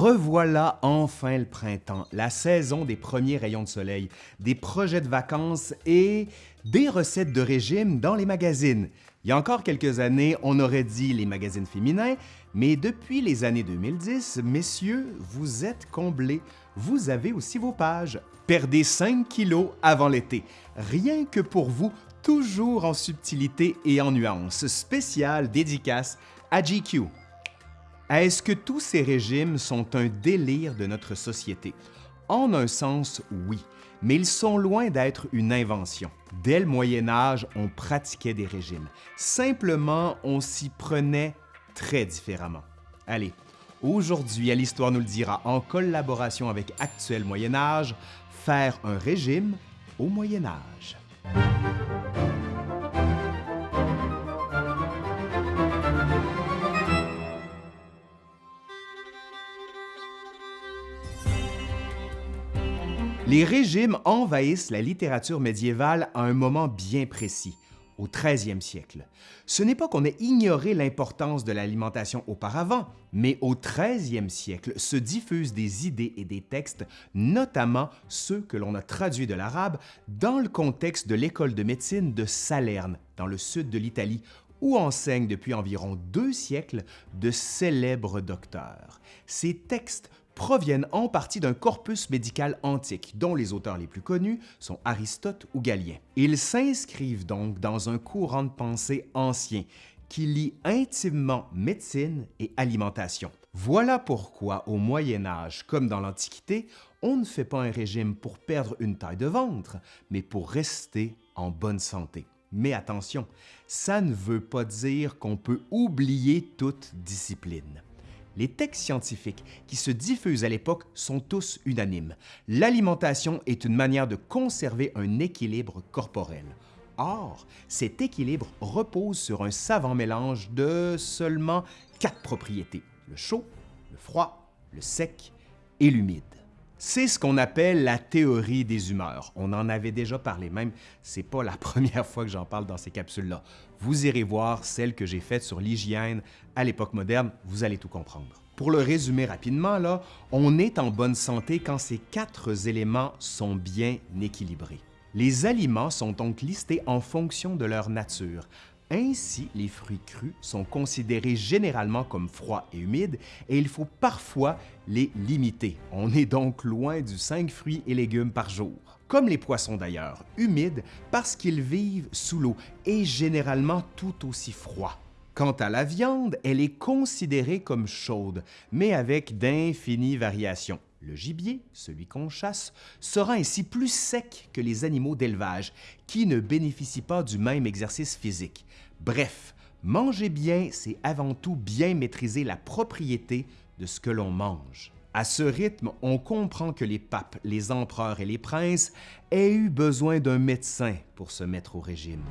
Revoilà enfin le printemps, la saison des premiers rayons de soleil, des projets de vacances et des recettes de régime dans les magazines. Il y a encore quelques années, on aurait dit les magazines féminins, mais depuis les années 2010, messieurs, vous êtes comblés. Vous avez aussi vos pages. Perdez 5 kilos avant l'été. Rien que pour vous, toujours en subtilité et en nuances. Spécial dédicace à GQ. Est-ce que tous ces régimes sont un délire de notre société? En un sens, oui, mais ils sont loin d'être une invention. Dès le Moyen Âge, on pratiquait des régimes. Simplement, on s'y prenait très différemment. Allez, aujourd'hui, à l'Histoire nous le dira, en collaboration avec Actuel Moyen Âge, faire un régime au Moyen Âge. Les régimes envahissent la littérature médiévale à un moment bien précis, au 13e siècle. Ce n'est pas qu'on ait ignoré l'importance de l'alimentation auparavant, mais au 13e siècle se diffusent des idées et des textes, notamment ceux que l'on a traduits de l'arabe, dans le contexte de l'école de médecine de Salerne, dans le sud de l'Italie, où enseignent depuis environ deux siècles de célèbres docteurs. Ces textes proviennent en partie d'un corpus médical antique, dont les auteurs les plus connus sont Aristote ou Galien. Ils s'inscrivent donc dans un courant de pensée ancien qui lie intimement médecine et alimentation. Voilà pourquoi au Moyen Âge, comme dans l'Antiquité, on ne fait pas un régime pour perdre une taille de ventre, mais pour rester en bonne santé. Mais attention, ça ne veut pas dire qu'on peut oublier toute discipline. Les textes scientifiques qui se diffusent à l'époque sont tous unanimes. L'alimentation est une manière de conserver un équilibre corporel. Or, cet équilibre repose sur un savant mélange de seulement quatre propriétés, le chaud, le froid, le sec et l'humide. C'est ce qu'on appelle la théorie des humeurs. On en avait déjà parlé, même c'est pas la première fois que j'en parle dans ces capsules-là. Vous irez voir celle que j'ai faite sur l'hygiène à l'époque moderne, vous allez tout comprendre. Pour le résumer rapidement, là, on est en bonne santé quand ces quatre éléments sont bien équilibrés. Les aliments sont donc listés en fonction de leur nature, ainsi, les fruits crus sont considérés généralement comme froids et humides et il faut parfois les limiter. On est donc loin du 5 fruits et légumes par jour. Comme les poissons d'ailleurs, humides parce qu'ils vivent sous l'eau et généralement tout aussi froids. Quant à la viande, elle est considérée comme chaude, mais avec d'infinies variations. Le gibier, celui qu'on chasse, sera ainsi plus sec que les animaux d'élevage, qui ne bénéficient pas du même exercice physique. Bref, manger bien, c'est avant tout bien maîtriser la propriété de ce que l'on mange. À ce rythme, on comprend que les papes, les empereurs et les princes aient eu besoin d'un médecin pour se mettre au régime.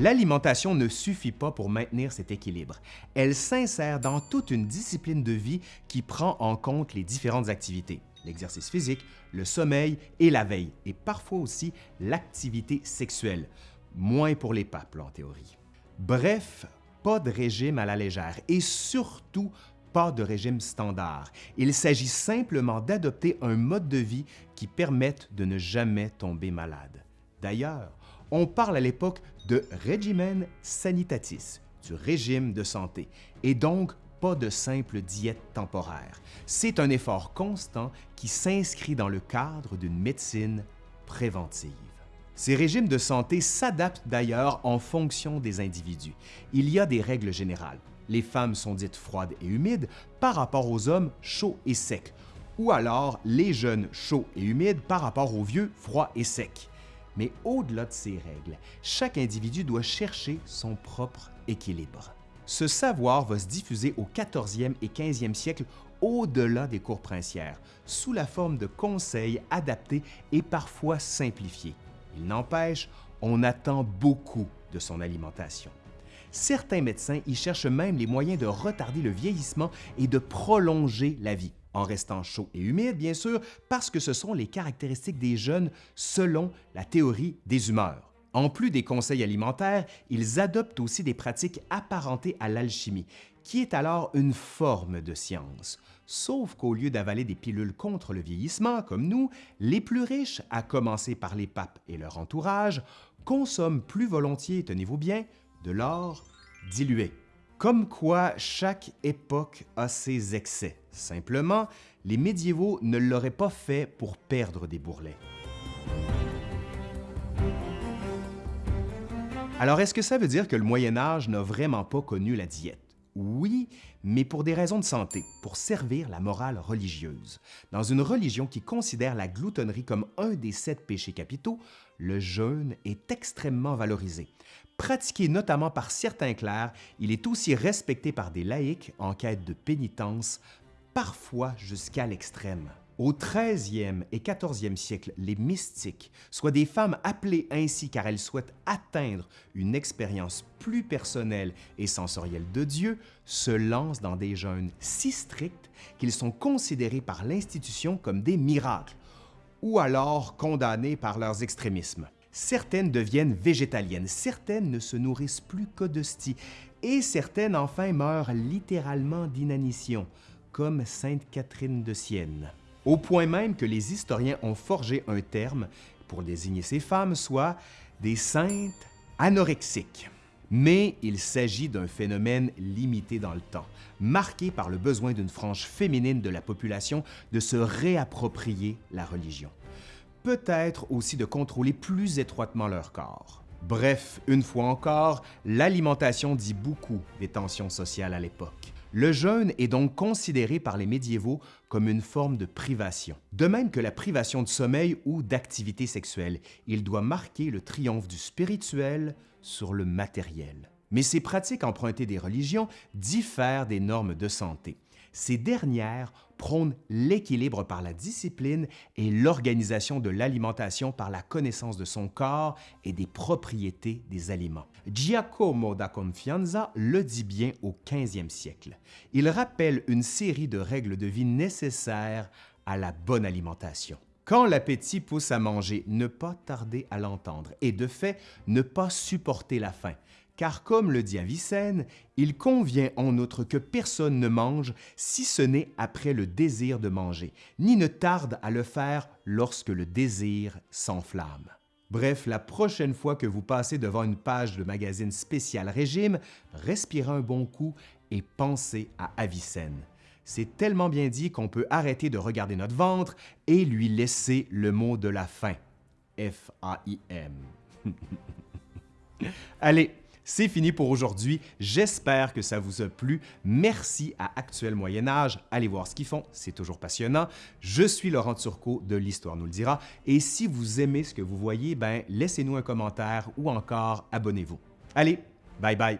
L'alimentation ne suffit pas pour maintenir cet équilibre. Elle s'insère dans toute une discipline de vie qui prend en compte les différentes activités, l'exercice physique, le sommeil et la veille, et parfois aussi l'activité sexuelle. Moins pour les papes, en théorie. Bref, pas de régime à la légère et surtout pas de régime standard. Il s'agit simplement d'adopter un mode de vie qui permette de ne jamais tomber malade. D'ailleurs, on parle à l'époque de regimen sanitatis, du régime de santé, et donc pas de simple diète temporaire. C'est un effort constant qui s'inscrit dans le cadre d'une médecine préventive. Ces régimes de santé s'adaptent d'ailleurs en fonction des individus. Il y a des règles générales. Les femmes sont dites froides et humides par rapport aux hommes chauds et secs, ou alors les jeunes chauds et humides par rapport aux vieux froids et secs. Mais au-delà de ces règles, chaque individu doit chercher son propre équilibre. Ce savoir va se diffuser au 14e et 15e siècle au-delà des cours princières, sous la forme de conseils adaptés et parfois simplifiés. Il n'empêche, on attend beaucoup de son alimentation. Certains médecins y cherchent même les moyens de retarder le vieillissement et de prolonger la vie en restant chaud et humide, bien sûr, parce que ce sont les caractéristiques des jeunes selon la théorie des humeurs. En plus des conseils alimentaires, ils adoptent aussi des pratiques apparentées à l'alchimie, qui est alors une forme de science. Sauf qu'au lieu d'avaler des pilules contre le vieillissement, comme nous, les plus riches, à commencer par les papes et leur entourage, consomment plus volontiers, tenez-vous bien, de l'or dilué. Comme quoi chaque époque a ses excès. Simplement, les médiévaux ne l'auraient pas fait pour perdre des bourrelets. Alors, est-ce que ça veut dire que le Moyen Âge n'a vraiment pas connu la diète? Oui, mais pour des raisons de santé, pour servir la morale religieuse. Dans une religion qui considère la gloutonnerie comme un des sept péchés capitaux, le jeûne est extrêmement valorisé. Pratiqué notamment par certains clercs, il est aussi respecté par des laïcs en quête de pénitence, parfois jusqu'à l'extrême. Au 13e et 14e siècle, les mystiques, soit des femmes appelées ainsi car elles souhaitent atteindre une expérience plus personnelle et sensorielle de Dieu, se lancent dans des jeûnes si stricts qu'ils sont considérés par l'institution comme des miracles, ou alors condamnés par leurs extrémismes. Certaines deviennent végétaliennes, certaines ne se nourrissent plus que d'hosties, et certaines enfin meurent littéralement d'inanition, comme Sainte Catherine de Sienne au point même que les historiens ont forgé un terme pour désigner ces femmes, soit des saintes anorexiques. Mais il s'agit d'un phénomène limité dans le temps, marqué par le besoin d'une frange féminine de la population de se réapproprier la religion. Peut-être aussi de contrôler plus étroitement leur corps. Bref, une fois encore, l'alimentation dit beaucoup des tensions sociales à l'époque. Le jeûne est donc considéré par les médiévaux comme une forme de privation. De même que la privation de sommeil ou d'activité sexuelle, il doit marquer le triomphe du spirituel sur le matériel. Mais ces pratiques empruntées des religions diffèrent des normes de santé. Ces dernières prônent l'équilibre par la discipline et l'organisation de l'alimentation par la connaissance de son corps et des propriétés des aliments. Giacomo da Confianza le dit bien au 15e siècle. Il rappelle une série de règles de vie nécessaires à la bonne alimentation. Quand l'appétit pousse à manger, ne pas tarder à l'entendre et de fait, ne pas supporter la faim, car comme le dit Avicenne, il convient en outre que personne ne mange si ce n'est après le désir de manger, ni ne tarde à le faire lorsque le désir s'enflamme. Bref, la prochaine fois que vous passez devant une page de magazine spécial régime, respirez un bon coup et pensez à Avicenne. C'est tellement bien dit qu'on peut arrêter de regarder notre ventre et lui laisser le mot de la fin. F-A-I-M. Allez, c'est fini pour aujourd'hui. J'espère que ça vous a plu. Merci à Actuel Moyen Âge. Allez voir ce qu'ils font, c'est toujours passionnant. Je suis Laurent Turcot de l'Histoire nous le dira. Et si vous aimez ce que vous voyez, ben laissez-nous un commentaire ou encore abonnez-vous. Allez, bye bye!